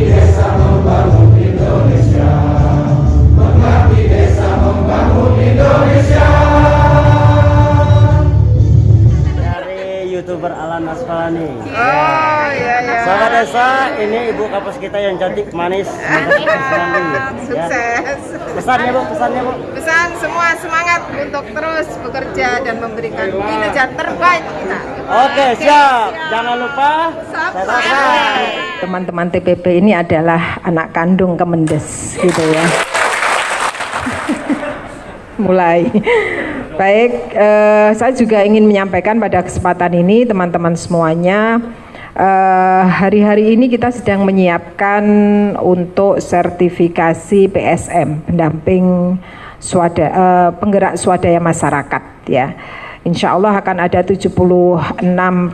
Desa Indonesia desa Indonesia dari youtuber Alan Asfalani. Iya iya. Sahabat desa, ini ibu kampus kita yang cantik, manis, sekali. Ya. Sukses. Pesannya bu, pesannya bu. Pesan semua semangat untuk terus bekerja dan memberikan kinerja terbaik kita. Oke, siap. Jangan lupa subscribe. teman-teman TPP ini adalah anak kandung Kemendes gitu ya. Mulai. Baik, eh, saya juga ingin menyampaikan pada kesempatan ini teman-teman semuanya eh, hari-hari ini kita sedang menyiapkan untuk sertifikasi PSM pendamping swada, eh, penggerak swadaya masyarakat ya. Insya Allah akan ada 76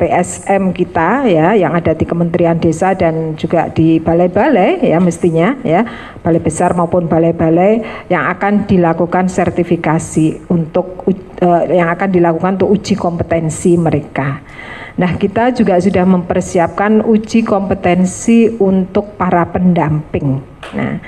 PSM kita ya yang ada di Kementerian Desa dan juga di balai-balai ya mestinya ya balai besar maupun balai-balai yang akan dilakukan sertifikasi untuk uh, yang akan dilakukan untuk uji kompetensi mereka. Nah, kita juga sudah mempersiapkan uji kompetensi untuk para pendamping. Nah,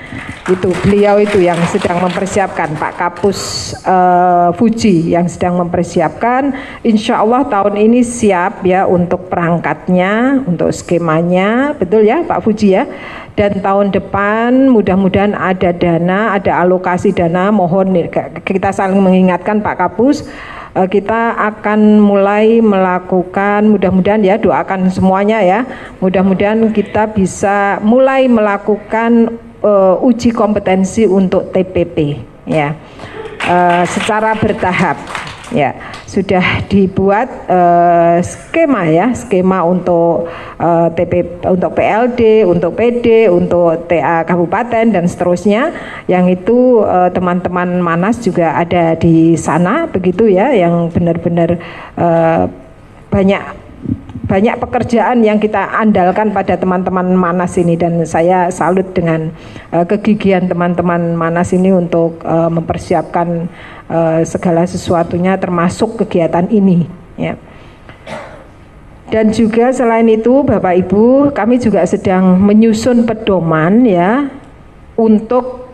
itu beliau itu yang sedang mempersiapkan Pak Kapus uh, Fuji yang sedang mempersiapkan. Insya Allah tahun ini siap ya untuk perangkatnya, untuk skemanya, betul ya Pak Fuji ya. Dan tahun depan mudah-mudahan ada dana, ada alokasi dana. Mohon kita saling mengingatkan Pak Kapus kita akan mulai melakukan mudah-mudahan ya doakan semuanya ya. Mudah-mudahan kita bisa mulai melakukan uh, uji kompetensi untuk TPP ya. Uh, secara bertahap ya sudah dibuat uh, skema ya skema untuk uh, eh, TP untuk PLD untuk PD untuk TA kabupaten dan seterusnya. Yang itu eh, teman-teman uh, Manas juga ada di sana begitu ya yang benar-benar uh, banyak banyak pekerjaan yang kita andalkan pada teman-teman Manas ini dan saya salut dengan uh, kegigihan teman-teman Manas ini untuk uh, mempersiapkan uh, segala sesuatunya termasuk kegiatan ini ya. Dan juga selain itu Bapak Ibu, kami juga sedang menyusun pedoman ya untuk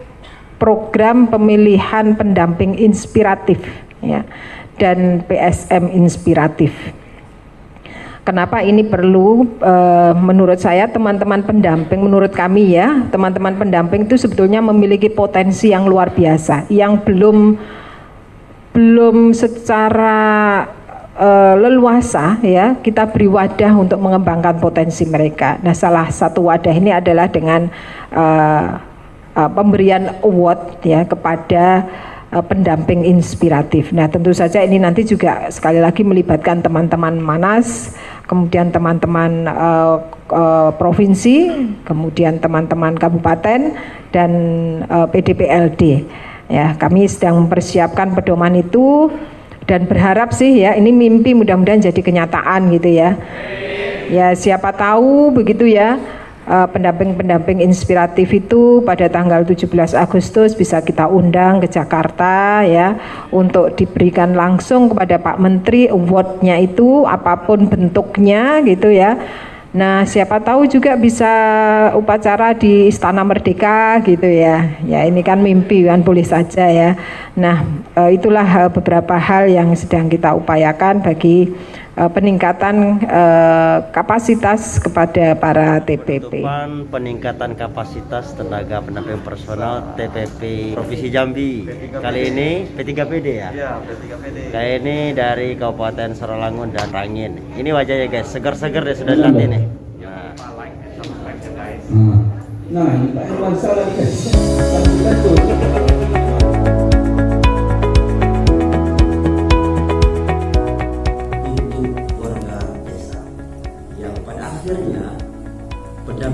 program pemilihan pendamping inspiratif ya dan PSM inspiratif. Kenapa ini perlu? E, menurut saya teman-teman pendamping, menurut kami ya, teman-teman pendamping itu sebetulnya memiliki potensi yang luar biasa, yang belum belum secara e, leluasa ya kita beri wadah untuk mengembangkan potensi mereka. Nah, salah satu wadah ini adalah dengan e, e, pemberian award ya kepada pendamping inspiratif. Nah, tentu saja ini nanti juga sekali lagi melibatkan teman-teman Manas, kemudian teman-teman uh, uh, provinsi, kemudian teman-teman kabupaten dan uh, PDPLD. Ya, kami sedang mempersiapkan pedoman itu dan berharap sih ya ini mimpi mudah-mudahan jadi kenyataan gitu ya. Ya, siapa tahu begitu ya Eh, pendamping-pendamping uh, inspiratif itu pada tanggal 17 Agustus bisa kita undang ke Jakarta ya untuk diberikan langsung kepada Pak Menteri awardnya itu apa pun bentuknya gitu ya. Nah, siapa tahu juga bisa upacara di Istana Merdeka gitu ya. Ya, ini kan mimpi kan boleh saja ya. Nah, uh, itulah uh, beberapa hal yang sedang kita upayakan bagi uh, peningkatan uh, kapasitas kepada para TPP. Penutupan peningkatan kapasitas tenaga pendamping personal TPP Provinsi Jambi. Kali ini P3PD ya? Iya, P3PD. Kali ini dari Kabupaten Saralangun dan Rangin. Ini wajahnya guys, segar-segar deh sudah lihat ini. Nah. Nah, ini Pak Irwan salah guys.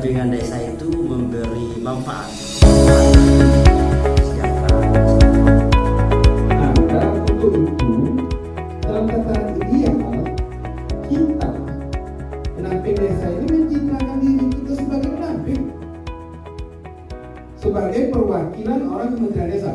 Pendampingan desa itu memberi manfaat. Sebagai perwakilan orang Kementerian Desa